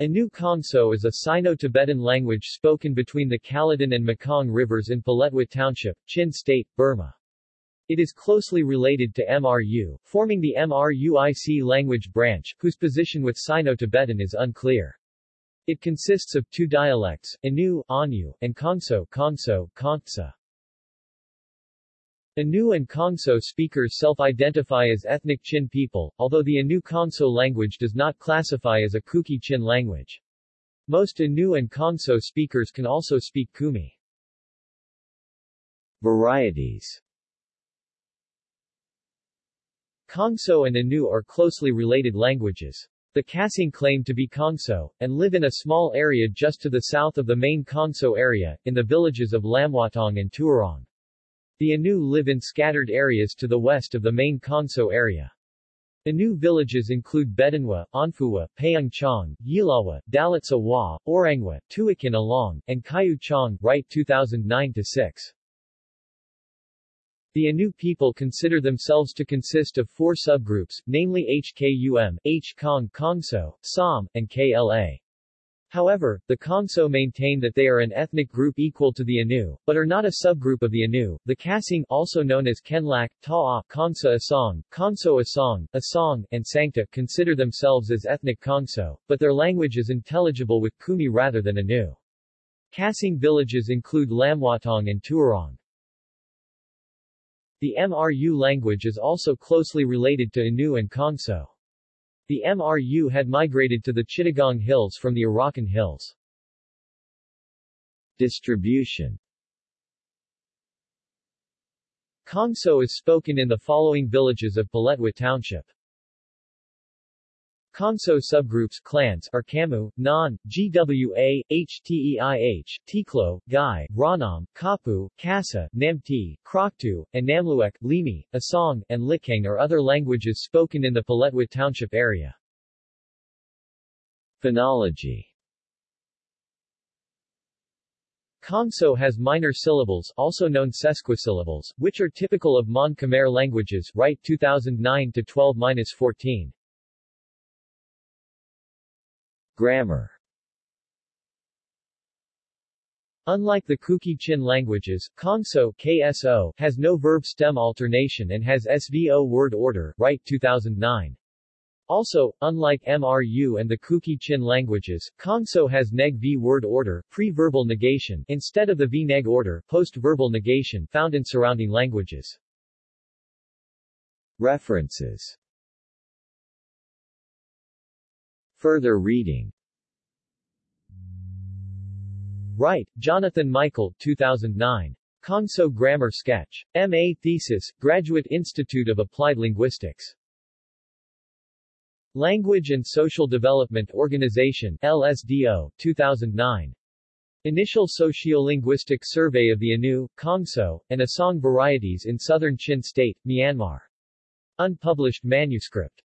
Anu Kongso is a Sino-Tibetan language spoken between the Kaladan and Mekong rivers in Paletwa Township, Chin State, Burma. It is closely related to MRU, forming the MRUIC language branch, whose position with Sino-Tibetan is unclear. It consists of two dialects, Anu, Anu, and Kongso, Kongso, Kongsa. Anu and Kongso speakers self-identify as ethnic Chin people, although the Anu Kongso language does not classify as a Kuki Chin language. Most Anu and Kongso speakers can also speak Kumi. Varieties Kongso and Anu are closely related languages. The Kasing claim to be Kongso, and live in a small area just to the south of the main Kongso area, in the villages of Lamwatong and Tuarong. The Anu live in scattered areas to the west of the main Kongso area. Anu villages include Bedanwa, Anfuwa, Payungchong, Yilawa, Dalitsa Wa, Orangwa, Tuikin Along, and Kayu Chong, Wright 2009-6. The Anu people consider themselves to consist of four subgroups, namely HKUM, H-Kong Kongso, Sam, and KLA. However, the Kongso maintain that they are an ethnic group equal to the Anu, but are not a subgroup of the Anu. The Kasing, also known as Kenlak, Ta'a, Kongsa Asong, Kongso Asong, Asong, and Sangta, consider themselves as ethnic Kongso, but their language is intelligible with Kumi rather than Anu. Kasing villages include Lamwatong and Tuarong. The MRU language is also closely related to Anu and Kongso. The MRU had migrated to the Chittagong Hills from the Arakan Hills. Distribution Kongso is spoken in the following villages of Paletwa Township. Kongso subgroups clans are Kamu, Nan, GWA, HTEIH, Tiklo, Gai, Ranam, Kapu, Kasa, Namti, Kroktu, and Namluek, Limi, Asong, and Likang are other languages spoken in the Paletwa Township area. Phonology Kongso has minor syllables, also known sesquisyllables, which are typical of Mon Khmer languages, Wright 2009 12-14. Grammar Unlike the Kuki Chin languages, Kongso KSO has no verb stem alternation and has SVO word order, Wright 2009. Also, unlike MRU and the Kuki Chin languages, Kongso has neg-v word order, pre-verbal negation, instead of the v-neg order, post-verbal negation found in surrounding languages. References Further reading Wright, Jonathan Michael 2009. Kongso Grammar Sketch. M.A. Thesis, Graduate Institute of Applied Linguistics. Language and Social Development Organization LSDO, 2009. Initial Sociolinguistic Survey of the Anu, Kongso, and Asong Varieties in Southern Chin State, Myanmar. Unpublished manuscript.